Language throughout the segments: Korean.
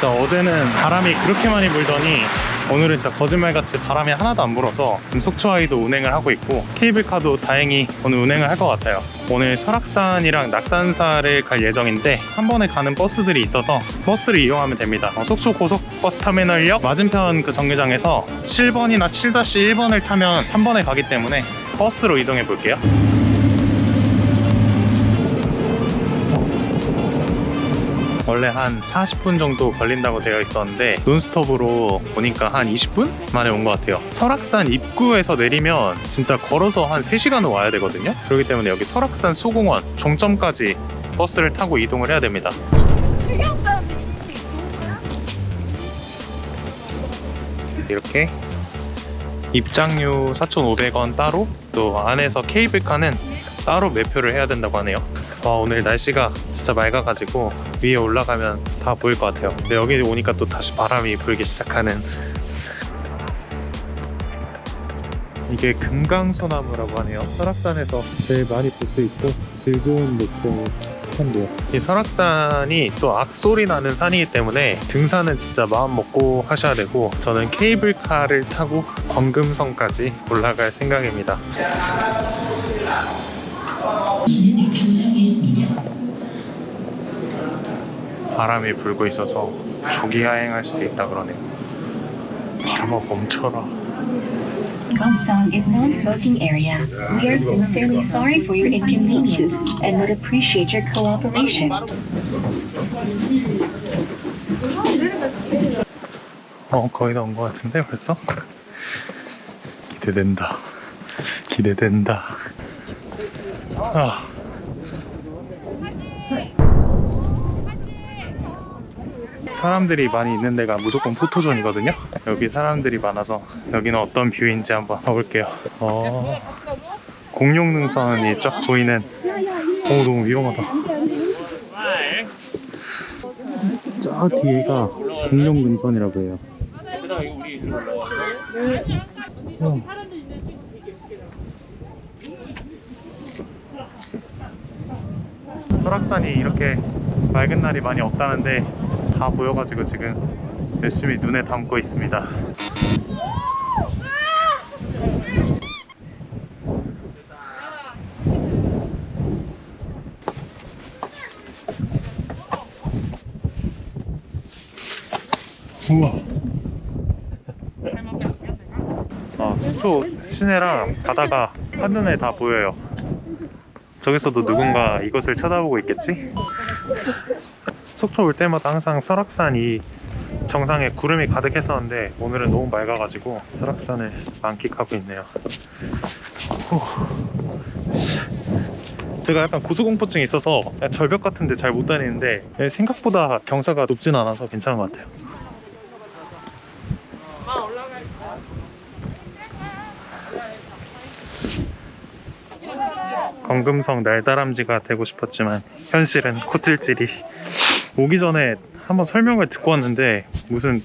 진짜 어제는 바람이 그렇게 많이 불더니 오늘은 진짜 거짓말같이 바람이 하나도 안 불어서 지금 속초아이도 운행을 하고 있고 케이블카도 다행히 오늘 운행을 할 것 같아요. 오늘 설악산이랑 낙산사를 갈 예정인데 한 번에 가는 버스들이 있어서 버스를 이용하면 됩니다. 어, 속초 고속버스 터미널역 맞은편 그 정류장에서 7번이나 7-1번을 타면 한 번에 가기 때문에 버스로 이동해 볼게요 원래 한 40분 정도 걸린다고 되어 있었는데 논스톱으로 보니까 한 20분 만에 온 것 같아요. 설악산 입구에서 내리면 진짜 걸어서 한 3시간은 와야 되거든요. 그렇기 때문에 여기 설악산 소공원 종점까지 버스를 타고 이동을 해야 됩니다. 이렇게 입장료 4,500원 따로 또 안에서 케이블카는 따로 매표를 해야 된다고 하네요. 와 오늘 날씨가 진짜 맑아가지고 위에 올라가면 다 보일 것 같아요. 근데 여기 오니까 또 다시 바람이 불기 시작하는. 이게 금강소나무라고 하네요. 설악산에서 제일 많이 볼 수 있고 질 좋은 목종에 속한데요. 이 설악산이 또 악소리 나는 산이기 때문에 등산은 진짜 마음 먹고 하셔야 되고 저는 케이블카를 타고 광금성까지 올라갈 생각입니다 바람이 불고 있어서 조기 하행할 수도 있다 그러네요 바람아 멈춰라 Gongsan is non-smoking area. We are sincerely sorry for your inconvenience and would appreciate your cooperation. 어 거의 다 온 것 같은데 벌써? 기대된다 기대된다 아. 사람들이 많이 있는 데가 무조건 포토존이거든요. 여기 사람들이 많아서 여기는 어떤 뷰인지 한번 가볼게요. 어, 공룡 능선이 쫙 보이는 오 너무 위험하다. 저 뒤에가 공룡 능선이라고 해요. 어. 설악산이 이렇게 맑은 날이 많이 없다는데 다 보여가지고 지금 열심히 눈에 담고 있습니다. 우와. 아, 속초 시내랑 바다가 한눈에 다 보여요. 저기서도 누군가 이것을 쳐다보고 있겠지? 속초 올 때마다 항상 설악산이 정상에 구름이 가득했었는데 오늘은 너무 맑아가지고 설악산을 만끽하고 있네요. 후. 제가 약간 고소공포증이 있어서 절벽 같은데 잘 못 다니는데 생각보다 경사가 높진 않아서 괜찮은 것 같아요. 검금성 날다람쥐가 되고 싶었지만 현실은 코찔찔이 오기 전에 한번 설명을 듣고 왔는데 무슨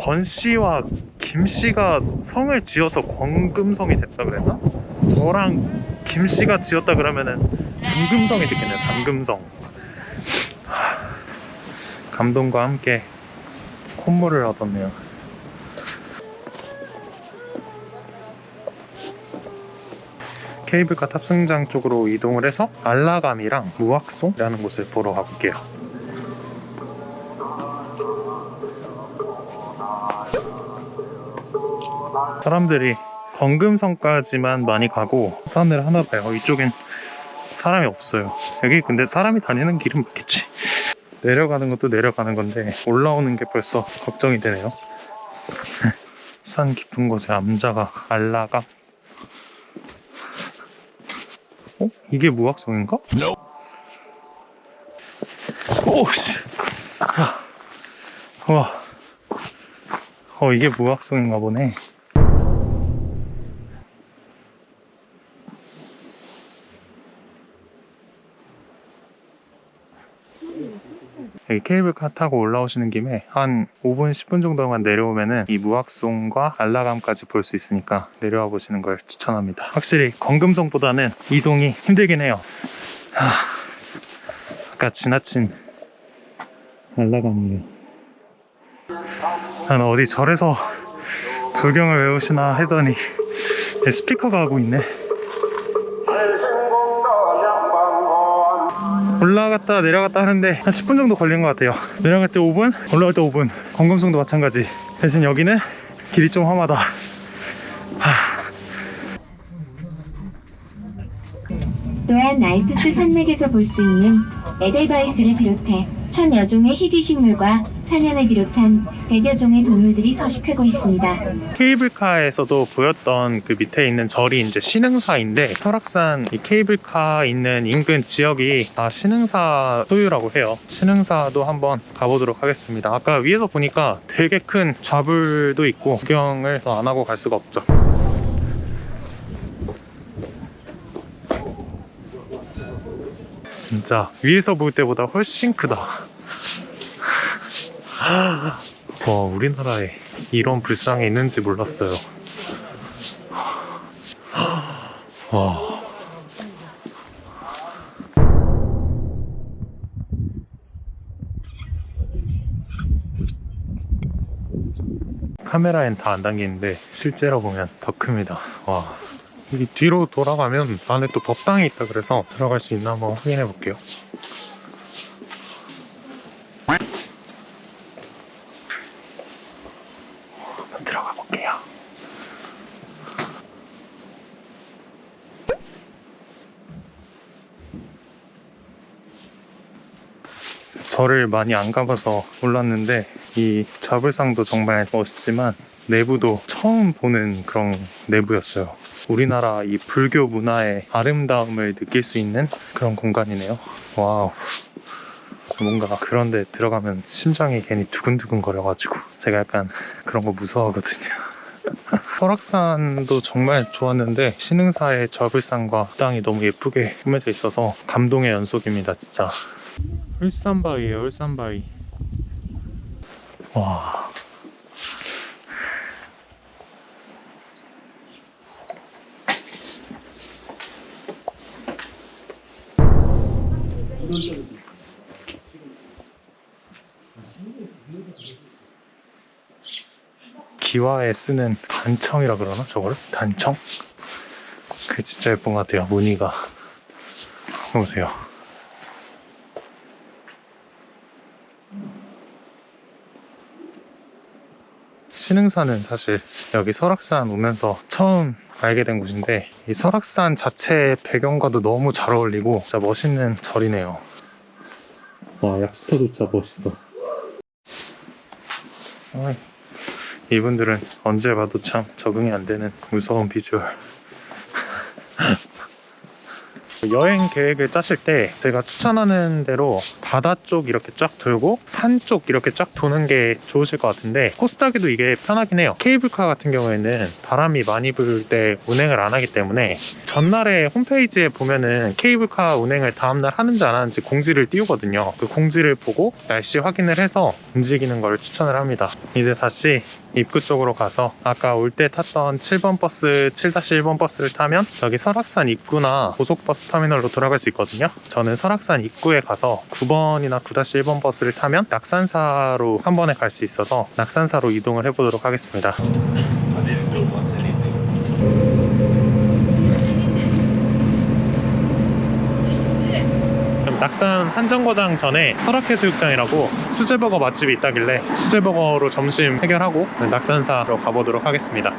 권 씨와 김 씨가 성을 지어서 권금성이 됐다 그랬나? 저랑 김 씨가 지었다 그러면은 잠금성이 됐겠네요 잠금성. 하, 감동과 함께 콧물을 얻었네요. 케이블카 탑승장 쪽으로 이동을 해서 알라감이랑 무악송이라는 곳을 보러 가볼게요 사람들이 건금성까지만 많이 가고 산을 하나 봐요 이쪽엔 사람이 없어요 여기 근데 사람이 다니는 길은 맞겠지 내려가는 것도 내려가는 건데 올라오는 게 벌써 걱정이 되네요 산 깊은 곳에 암자가 알라감 어? 이게 무악성인가? 오, 씨. 와. 어, 이게 무악성인가 보네. 여기 케이블카 타고 올라오시는 김에 한 5분, 10분 정도만 내려오면은 이 무악송과 알라감까지 볼 수 있으니까 내려와 보시는 걸 추천합니다. 확실히 건금성보다는 이동이 힘들긴 해요. 하, 아까 지나친 알라감이에요. 난 어디 절에서 불경을 외우시나 했더니 스피커가 하고 있네 올라갔다 내려갔다 하는데 한 10분 정도 걸린 것 같아요. 내려갈 때 5분 올라갈 때 5분. 검검성도 마찬가지. 대신 여기는 길이 좀 험하다. 또한 알프스 산맥에서 볼 수 있는 에델바이스를 비롯해 천여 종의 희귀식물과 사냥을 비롯한 백여 종의 동물들이 서식하고 있습니다. 케이블카에서도 보였던 그 밑에 있는 절이 이제 신흥사인데 설악산 이 케이블카 있는 인근 지역이 다 신흥사 소유라고 해요. 신흥사도 한번 가보도록 하겠습니다. 아까 위에서 보니까 되게 큰 좌불도 있고 구경을 더안 하고 갈 수가 없죠. 진짜 위에서 볼 때보다 훨씬 크다. 와, 우리나라에 이런 불상이 있는지 몰랐어요. 와. 카메라엔 다안 담기는데 실제로 보면 더 큽니다. 와. 여기 뒤로 돌아가면 안에 또 법당이 있다 그래서 들어갈 수 있나 한번 확인해 볼게요. 절을 많이 안 가봐서 몰랐는데 이 좌불상도 정말 멋있지만 내부도 처음 보는 그런 내부였어요. 우리나라 이 불교 문화의 아름다움을 느낄 수 있는 그런 공간이네요. wow. 뭔가 그런 데 들어가면 심장이 괜히 두근두근 거려가지고 제가 약간 그런 거 무서워하거든요. 설악산도 정말 좋았는데 신흥사의 절 불상과 탑이 너무 예쁘게 꾸며져 있어서 감동의 연속입니다 진짜 울산바위에요 울산바위 와 기와에 쓰는 단청이라 그러나 저거를? 단청? 그게 진짜 예쁜 것 같아요 무늬가 보세요 신흥산은 사실 여기 설악산 오면서 처음 알게 된 곳인데 이 설악산 자체의 배경과도 너무 잘 어울리고 진짜 멋있는 절이네요 와 약스터도 진짜 멋있어 어이. 이분들은 언제 봐도 참 적응이 안 되는 무서운 비주얼. 여행 계획을 짜실 때 제가 추천하는 대로 바다 쪽 이렇게 쫙 돌고 산 쪽 이렇게 쫙 도는 게 좋으실 것 같은데 코스 짜기도 이게 편하긴 해요. 케이블카 같은 경우에는 바람이 많이 불 때 운행을 안 하기 때문에 전날에 홈페이지에 보면은 케이블카 운행을 다음날 하는지 안 하는지 공지를 띄우거든요. 그 공지를 보고 날씨 확인을 해서 움직이는 걸 추천을 합니다. 이제 다시 입구 쪽으로 가서 아까 올 때 탔던 7번 버스 7-1번 버스를 타면 여기 설악산 입구나 고속버스 터미널로 돌아갈 수 있거든요. 저는 설악산 입구에 가서 9번이나 9-1번 버스를 타면 낙산사로 한 번에 갈 수 있어서 낙산사로 이동을 해보도록 하겠습니다. 낙산 한정거장 전에 설악해수욕장이라고 수제버거 맛집이 있다길래 수제버거로 점심 해결하고 낙산사로 가보도록 하겠습니다.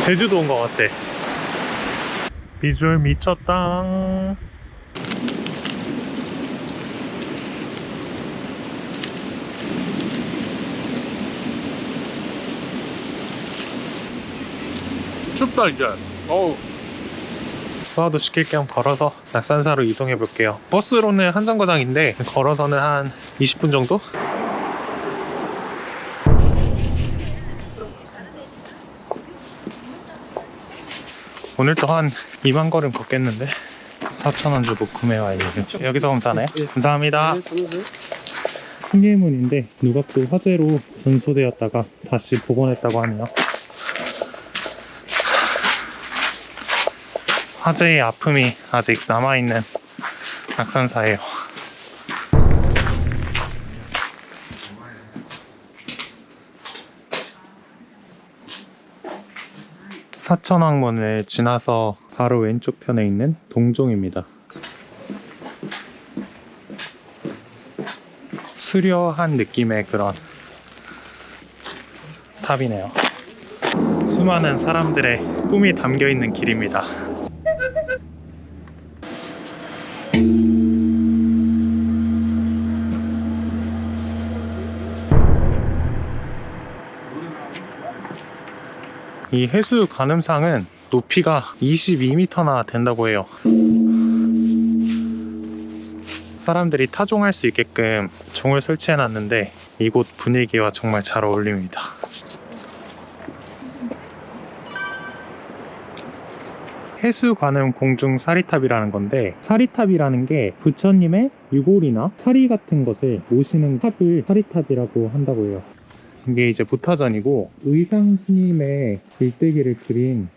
제주도 온 것 같아 비주얼 미쳤다 춥다 이제. 어우. 수화도 시킬 겸 걸어서 낙산사로 이동해 볼게요. 버스로는 한정거장인데 걸어서는 한 20분 정도? 오늘 또한 2만 걸음 걷겠는데? 4,000원 주고 구매 와요 여기서 검사하나요? 감사합니다. 한계문인데 누가 또 화재로 전소되었다가 다시 복원했다고 하네요. 화재의 아픔이 아직 남아있는 낙산사예요 사천왕문을 지나서 바로 왼쪽 편에 있는 동종입니다. 수려한 느낌의 그런 탑이네요. 수많은 사람들의 꿈이 담겨 있는 길입니다. 이 해수 가늠상은 높이가 22m나 된다고 해요. 사람들이 타종할 수 있게끔 종을 설치해 놨는데 이곳 분위기와 정말 잘 어울립니다. 해수관음 공중 사리탑이라는 건데 사리탑이라는 게 부처님의 유골이나 사리 같은 것을 모시는 탑을 사리탑이라고 한다고 해요. 이게 이제 부타전이고 의상 스님의 일대기를 그린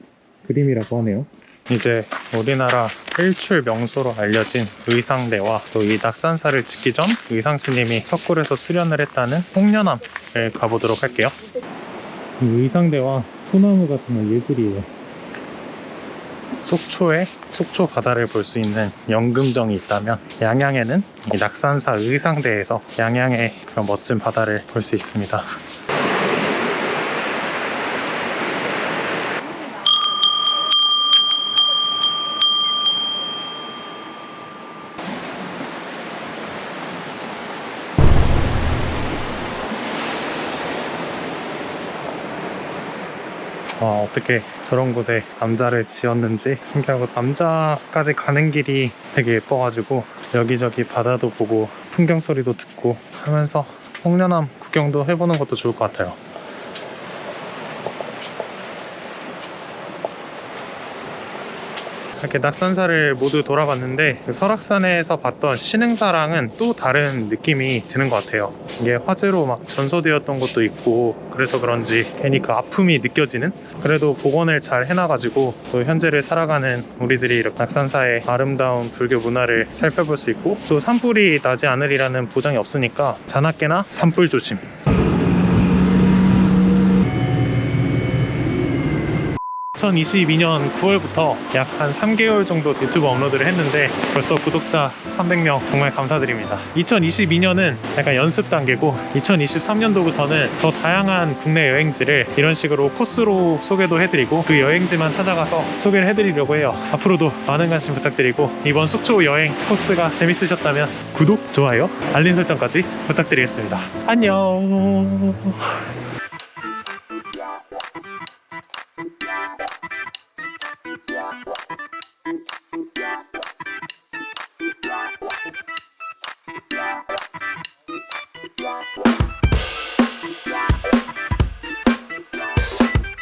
그림이라고 하네요. 이제 우리나라 일출 명소로 알려진 의상대와 또 이 낙산사를 짓기 전 의상 스님이 석굴에서 수련을 했다는 홍련암을 가보도록 할게요. 이 의상대와 소나무가 정말 예술이에요. 속초에 속초 바다를 볼 수 있는 연금정이 있다면 양양에는 이 낙산사 의상대에서 양양의 그런 멋진 바다를 볼 수 있습니다. 와 어떻게 저런 곳에 남자를 지었는지 신기하고 남자까지 가는 길이 되게 예뻐가지고 여기저기 바다도 보고 풍경 소리도 듣고 하면서 홍련암 구경도 해보는 것도 좋을 것 같아요 이렇게 낙산사를 모두 돌아봤는데 그 설악산에서 봤던 신흥사랑은 또 다른 느낌이 드는 것 같아요. 이게 화재로 막 전소되었던 것도 있고 그래서 그런지 괜히 그 아픔이 느껴지는? 그래도 복원을 잘 해놔가지고 또 현재를 살아가는 우리들이 이렇게 낙산사의 아름다운 불교 문화를 살펴볼 수 있고 또 산불이 나지 않으리라는 보장이 없으니까 자나깨나 산불 조심 2022년 9월부터 약 한 3개월 정도 유튜브 업로드를 했는데 벌써 구독자 300명 정말 감사드립니다. 2022년은 약간 연습 단계고 2023년도부터는 더 다양한 국내 여행지를 이런 식으로 코스로 소개도 해드리고 그 여행지만 찾아가서 소개를 해드리려고 해요. 앞으로도 많은 관심 부탁드리고 이번 속초 여행 코스가 재밌으셨다면 구독, 좋아요, 알림 설정까지 부탁드리겠습니다. 안녕